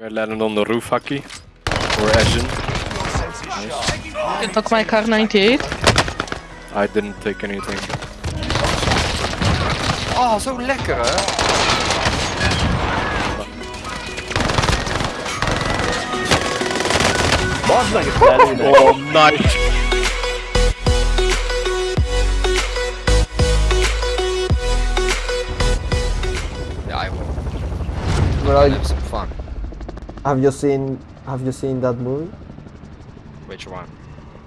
I landed on the roof, Haki. Or Asian. You took my car 98. I didn't take anything. Oh, zo lekker hè? Oh, nice! Ja joh, Bro, have some fun. have you seen have you seen that movie? Which one?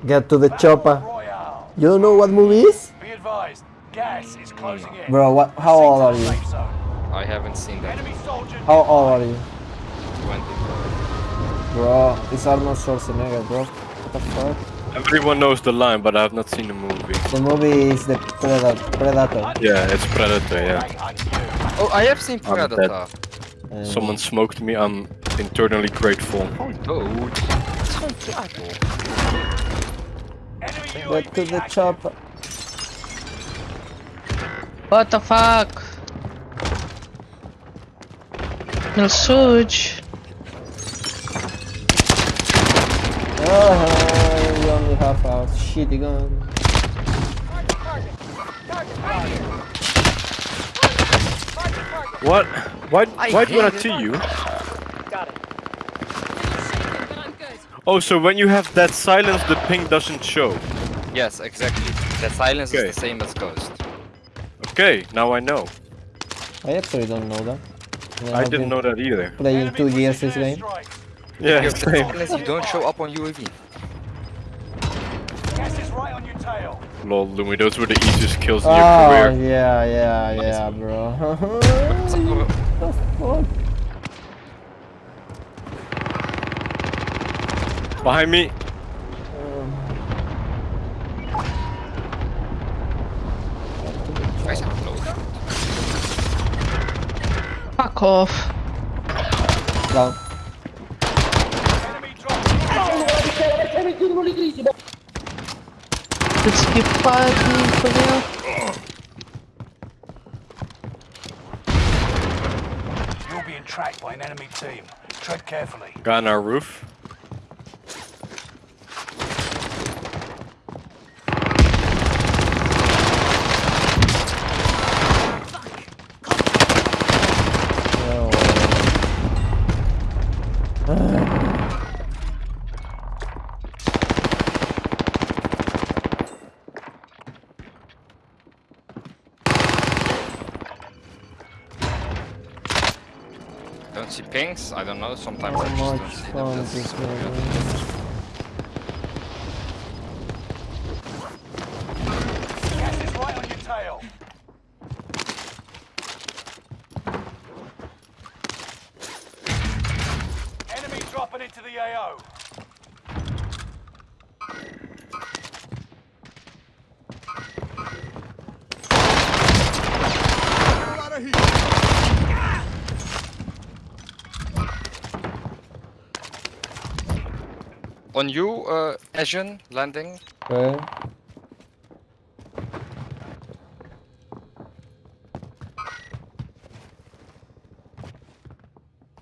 Get to the chopper. Royale. You don't know what movie is? Be advised, gas is closing in. Bro, what how old are you? I haven't seen that. Enemy soldier. How old are you? 20. Bro, it's Arnold Schwarzenegger, bro. What the fuck? Everyone knows the line, but I have not seen the movie. The movie is the Predator. Predator. Yeah, it's Predator, yeah. Right on you. Oh, I have seen Predator. Someone smoked me, I'm internally grateful. Oh, dude. Het is gewoon klaar, joh. Enemy Get to the active. chopper. What the fuck? No suge. Oh, uh-huh, you only have a shitty gun. What? Why, why do I hate not it. Oh, so when you have that silence, the ping doesn't show. Yes, exactly. That silence Okay. is the same as Ghost. Okay, now I know. I actually don't know that. mean, I I've didn't know that either. Playing Enemy two years this game. airstrike. Yeah, Because the same. silence you don't show up on UAV. Gas is right on your tail. Lol, Lumi, those were the easiest kills in your Oh career. yeah, yeah, yeah, bro. the fuck? Behind me! Wij zijn close. Fuck off. Down. Let's keep fighting for real. You're being tracked by an enemy team. Tread carefully. Guy on our roof. See pings? I don't know, sometimes How I just don't see That's this so game good. is. Gas is right on your tail. Enemy dropping into the AO. On you, uh, Asian landing. Okay.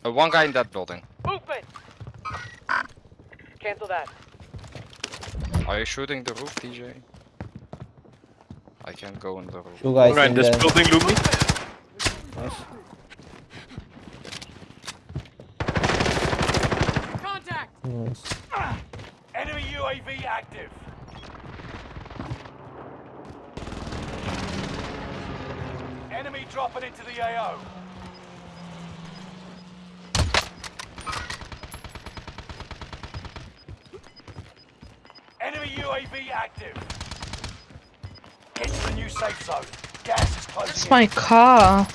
Uh, one guy in that building. Movement! Cancel that. Are you shooting the roof, DJ? I can't go in the roof. Two guys Alright, in this the... building, Lumi. Nice. Contact! Nice. Enemy UAV active. Enemy dropping into the AO. Enemy UAV active. Get to the new safe zone. Gas is closing That's in. my car.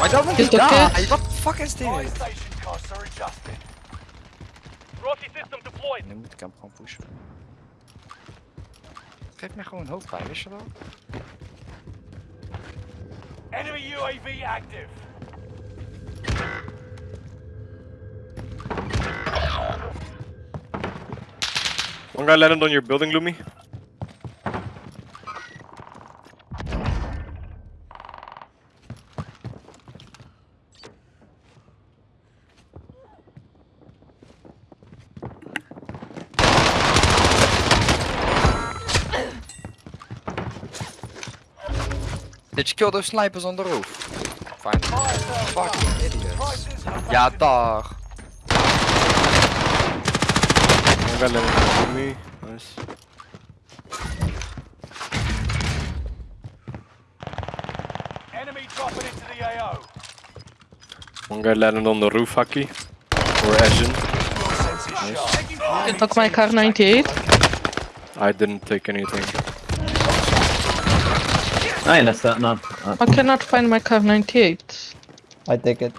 I don't want You to took die! What the fuck is Fire this? station costs are adjusted. Rossi system deployed. Nu moet ik hem gewoon pushen. Geef mij gewoon hoofdpijn, wist je dat? Enemy UAV active. One guy landed on your building, Lumi. Did you kill those snipers on the roof? Fine. Fucking idiots. Ja, dag. One guy landed on me. Nice. enemy dropping into the AO. One guy landed on the roof, Haki. Or Asian. Sharp. You can talk my car 98. I didn't take anything. Nej, nästan. No. Uh, I cannot find my Kar98. I take it.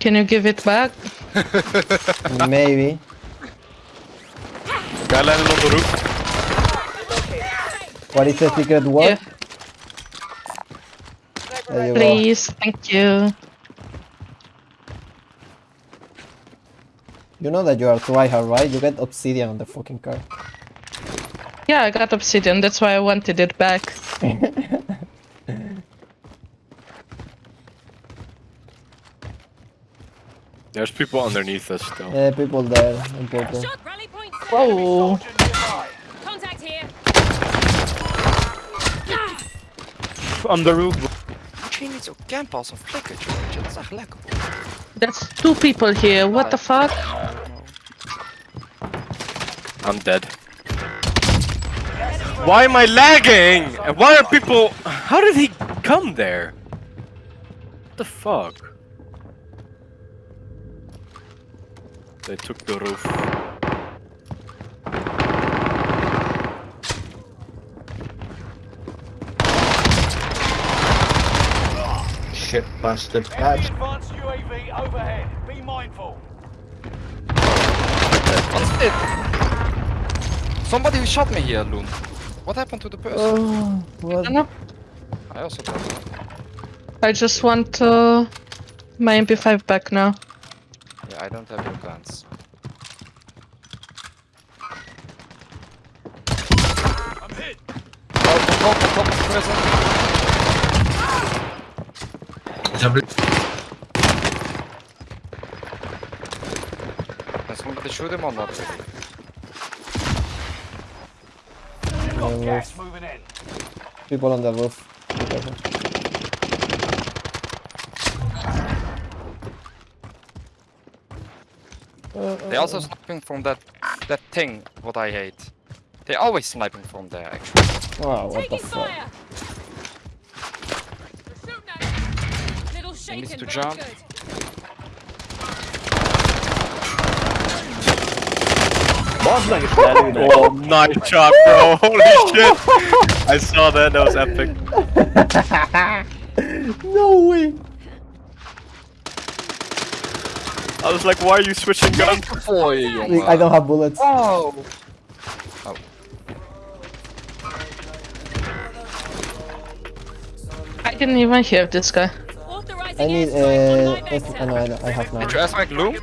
Can you give it back? Maybe. Guy landed on the roof. What is the secret word? Yeah, There you go. please. Thank you. You know that you are tryhard, right? You get obsidian on the fucking car. Yeah, I got obsidian. That's why I wanted it back. There's people underneath us still. Yeah, people there in purple. Shot rally point. Whoa. Contact here. On the roof. Moet niet zo campen als een flikkertje, weet je? Dat is echt lekker. That's two people here. What the fuck? I'm dead. Why am I lagging? And why are people... How did he come there? What the fuck? They took the roof. Shit, bastard. Enemy advanced UAV overhead. Be mindful. What's it? Somebody shot me here, Loon. What happened to the person? Oh, I don't know. I also don't know. I just want uh, my MP5 back now. Yeah, I don't have your guns. I'm hit. Oh, the top, the top of prison. Can somebody shoot him or not? Got Yeah, gas moving in. People on the roof. Be careful. They also sniping from that that thing, what I hate. They always sniping from there, actually. Wow, what the fuck? fire. They're shooting at you. Little shaken, needs to jump. good. Oh, nice shot, bro! Holy shit! I saw that. That was epic. No way! I was like, why are you switching guns? Oj, I don't have bullets. Oh! oh. I didn't even hear this guy. I need airstrike on uh, live oh, no, I, don't- I have Did none. you ask like Loom?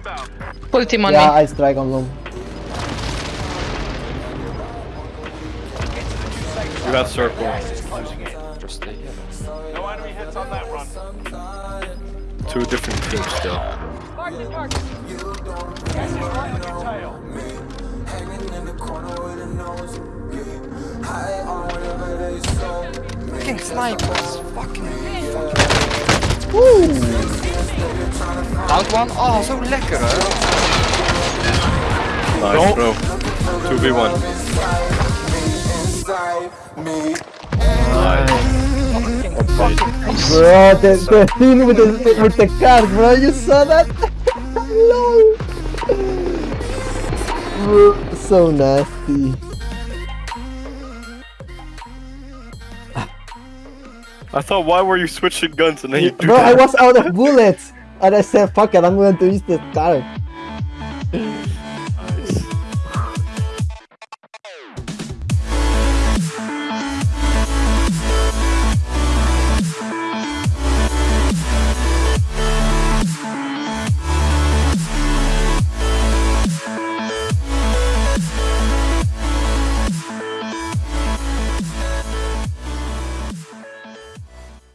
Full team on Yeah, me. I strike on loom. You got circle. Gas is closing in. Just stay here. No enemy hits on that run. Two different teams still. Mark the target. Gas is right on your tail. Fucking snipers! Fucking Out one? Oh, zo lekker hè! Nice, bro. 2v1. Nice. Bro, the, the thing with the with the car, bro, you saw that? Lol. Bro, so nasty. I thought, why were you switching guns and then you do Bro, I was out of bullets, and I said, "Fuck it, I'm going to use the car."